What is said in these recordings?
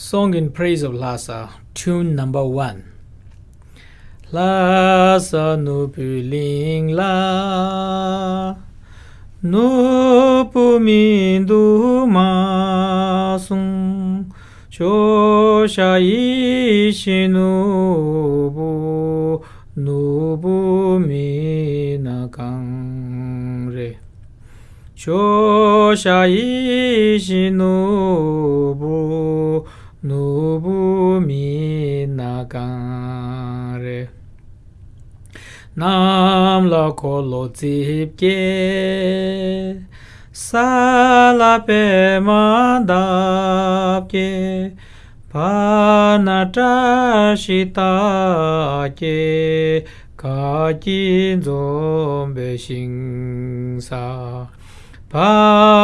Song in praise of Lhasa, tune number one. Lhasa nu puling la, nu pumindu masung, chosha ishi nubu, nubu minakang re. Chosha ishi nubu, nubu nagang re nam la ko lo tsip ke sa la pe ma dap ke pa na ta shi ta ke ka ki zom be shing sa pa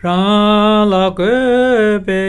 rāla kūpe